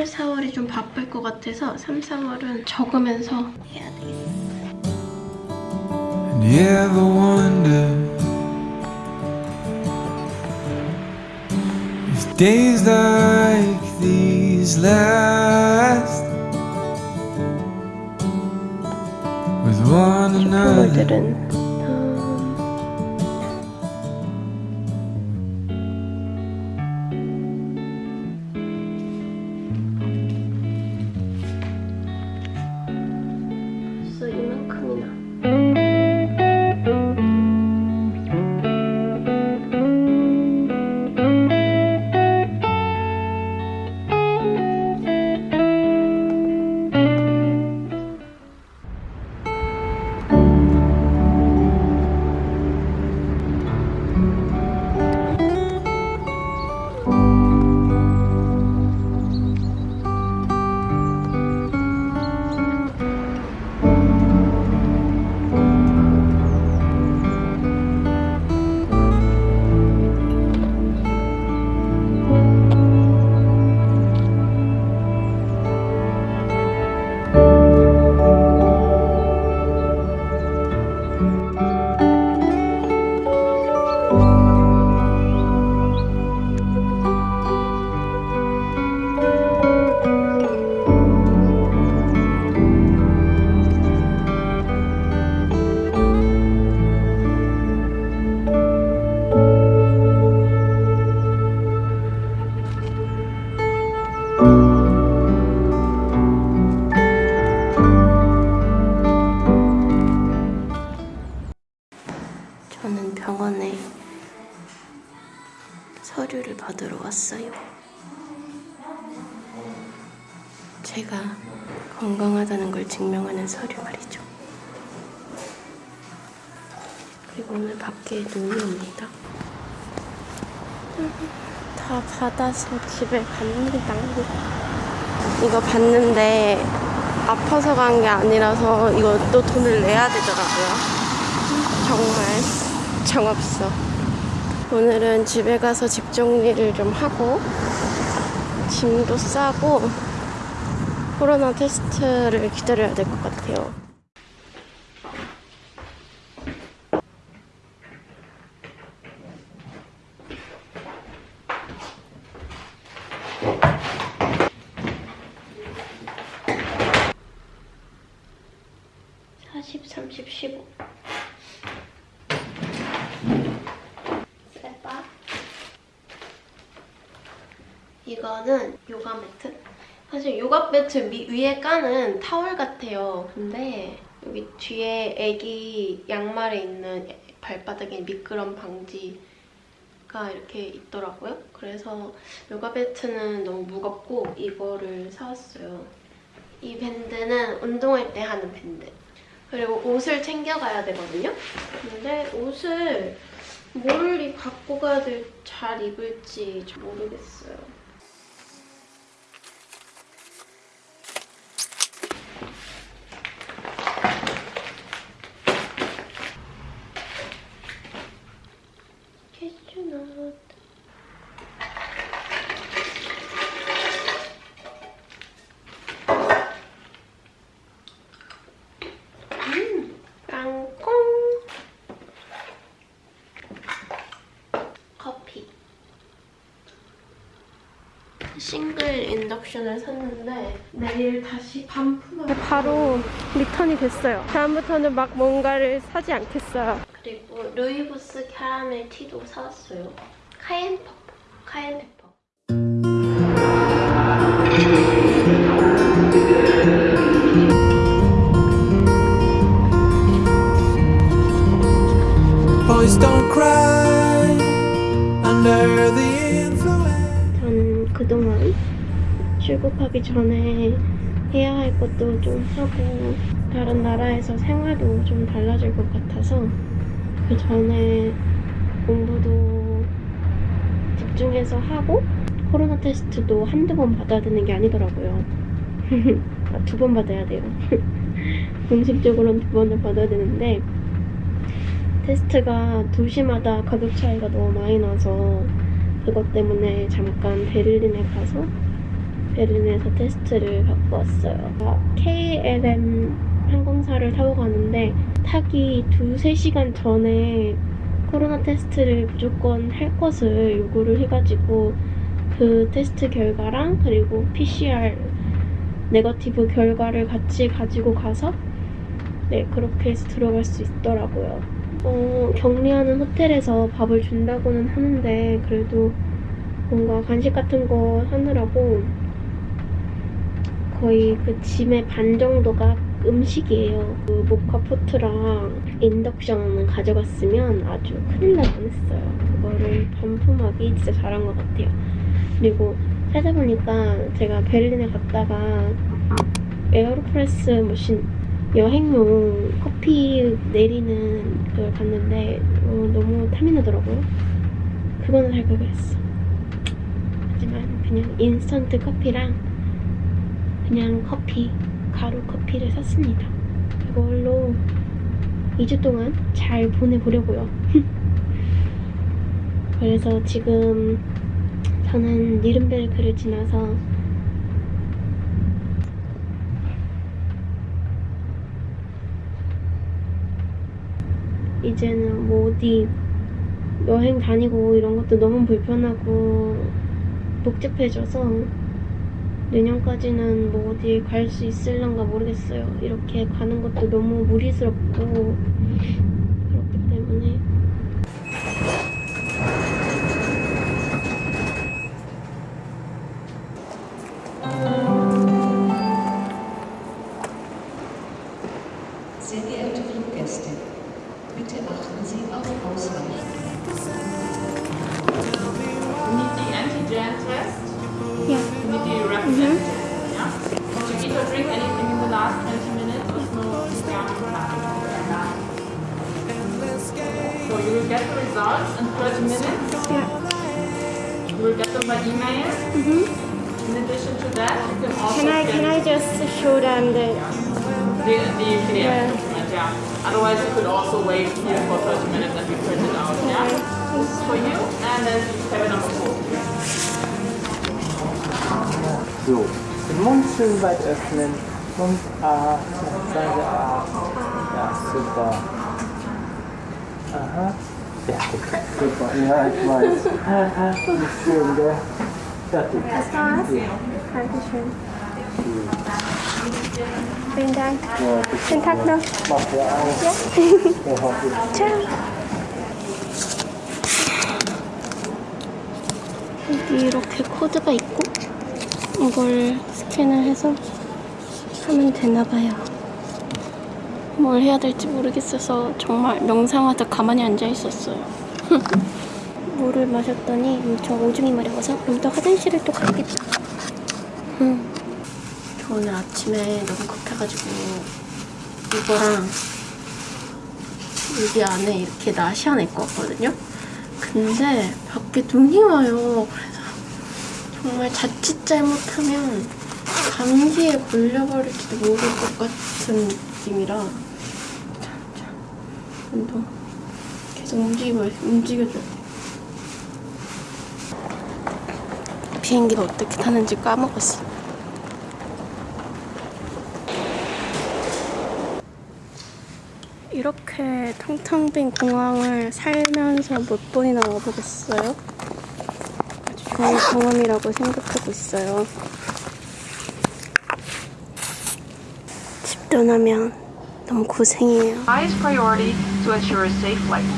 3월, 4월이 좀 바쁠 것 같아서 3, 4월은 적으면서 해야 another? 식물들은 병원에 서류를 받으러 왔어요. 제가 건강하다는 걸 증명하는 서류 말이죠. 그리고 오늘 밖에 눈이 옵니다. 다 받아서 집에 갑니다. 이거 봤는데 아파서 간 게 아니라서 이것도 돈을 내야 되더라고요. 정말 정없어. 오늘은 집에 가서 집 정리를 좀 하고 짐도 싸고 코로나 테스트를 기다려야 될 것 같아요. 사십, 삼십, 십오. 세바. 이거는 요가 매트. 사실 요가 매트 미- 위에 까는 타월 같아요. 근데 여기 뒤에 애기 양말에 있는 발바닥에 미끄럼 방지가 이렇게 있더라고요. 그래서 요가 매트는 너무 무겁고 이거를 사왔어요. 이 밴드는 운동할 때 하는 밴드. 그리고 옷을 챙겨가야 되거든요. 근데 옷을 뭘 이- 갖고 가야 될, 잘 입을지 잘 모르겠어요. 싱글 인덕션을 샀는데 내일 다시 반품을 바로 리턴이 됐어요. 다음부터는 막 뭔가를 사지 않겠어요. 그리고 rooibos 캐러멜 티도 사왔어요. Cayenne pepper. Cayenne pepper. Boys don't cry 출국하기 전에 해야 할 것도 좀 하고 다른 나라에서 생활도 좀 달라질 것 같아서 그 전에 공부도 집중해서 하고 코로나 테스트도 한두 번 받아야 되는 게 아니더라고요. 아, 두번 받아야 돼요. 공식적으로는 두 번을 받아야 되는데 테스트가 도시마다 가격 차이가 너무 많이 나서 그것 때문에 잠깐 베를린에 가서 베를린에서 테스트를 받고 왔어요. 아, KLM 항공사를 타고 가는데 타기 두세 시간 전에 코로나 테스트를 무조건 할 것을 요구를 해가지고 그 테스트 결과랑 그리고 PCR negative 결과를 같이 가지고 가서 네 그렇게 해서 들어갈 수 있더라고요. 어, 격리하는 호텔에서 밥을 준다고는 하는데 그래도 뭔가 간식 같은 거 하느라고 거의 그 짐의 반 정도가 음식이에요. 그 모카포트랑 인덕션을 가져갔으면 아주 큰일 날 뻔했어요. 그거를 반품하기 진짜 잘한 것 같아요. 그리고 찾아보니까 제가 베를린에 갔다가 에어로프레스 machine 여행용 커피 내리는 그걸 봤는데 어, 너무 탐이 나더라고요. 그거는 살 걸 그랬어. 하지만 그냥 인스턴트 커피랑 그냥 커피, 가루 커피를 샀습니다. 이걸로 2주 동안 잘 보내보려고요. 그래서 지금 저는 니른베르크를 지나서 이제는 뭐 어디 여행 다니고 이런 것도 너무 불편하고 복잡해져서 내년까지는 뭐 어디 갈 수 있을런가 모르겠어요. 이렇게 가는 것도 너무 무리스럽고 그렇기 때문에 Sehr geehrte Fluggäste, bitte achten Sie auf Ausweichen. The results in 30 minutes. 야, You will get them by email. Mhm. In addition to that, you can also can I can I just show them the the, the PDF document. Yeah. Otherwise, you could also wait here for 30 minutes and be printed out. Yeah. This is for you, and then have it on the board. So, den Mund schön weit öffnen und A, sagen wir A. Ja, super. Aha. Vielen Dank. Schönen Tag noch. Ja ciao. 여기 이렇게 코드가 있고 이걸 스캔을 해서 하면 되나봐요. 뭘 해야 될지 모르겠어서 정말 명상하다 가만히 앉아 있었어요. 물을 마셨더니 엄청 오줌이 마려워서 이따 화장실을 또 가야겠다. 음. 저 오늘 아침에 너무 급해가지고 이거랑 여기 안에 이렇게 나시안 입고 왔거든요. 근데 밖에 눈이 와요. 그래서 정말 자칫 잘못하면 감기에 걸려버릴지도 모를 것 같은 느낌이라. 운동 계속 움직이고 움직여줘야 돼. 비행기를 어떻게 타는지 까먹었어. 이렇게 텅텅 빈 공항을 살면서 몇 번이나 와보겠어요? 아주 좋은 경험이라고 생각하고 있어요. 집 떠나면 너무 고생이에요. Highest priority to ensure a safe flight.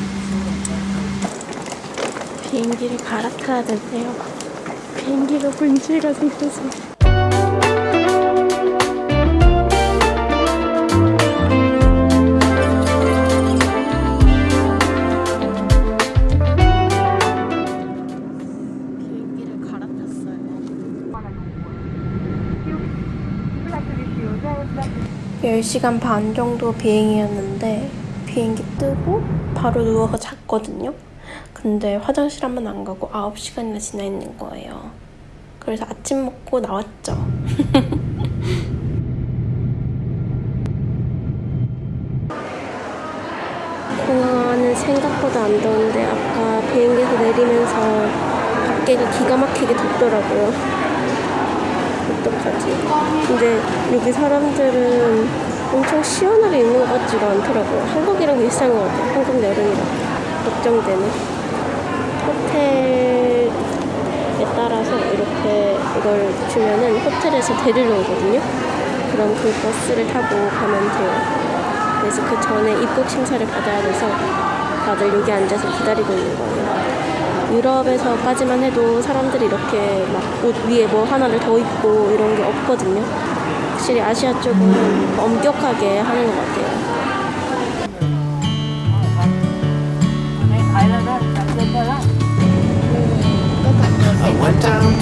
비행기를 갈아타야 된대요. 비행기가 문제가 생겨서. 10시간 반 정도 비행이었는데 비행기 뜨고 바로 누워서 잤거든요. 근데 화장실 한 번 안 가고 9시간이나 지나 있는 거예요. 그래서 아침 먹고 나왔죠. 공항은 생각보다 안 더운데 아까 비행기에서 내리면서 밖에가 기가 막히게 덥더라고요. 어떡하지? 근데 여기 사람들은 엄청 시원하게 입는 것 같지가 않더라고요. 한국이랑 비슷한 것 같아요. 한국 여름이랑 걱정되는. 호텔에 따라서 이렇게 이걸 주면은 호텔에서 데리러 오거든요. 그럼 그 버스를 타고 가면 돼요. 그래서 그 전에 입국 심사를 받아야 돼서 다들 여기 앉아서 기다리고 있는 거예요. 유럽에서까지만 해도 사람들이 이렇게 막 옷 위에 뭐 하나를 더 입고 이런 게 없거든요. 확실히 아시아 쪽은 엄격하게 하는 것 같아요. I went down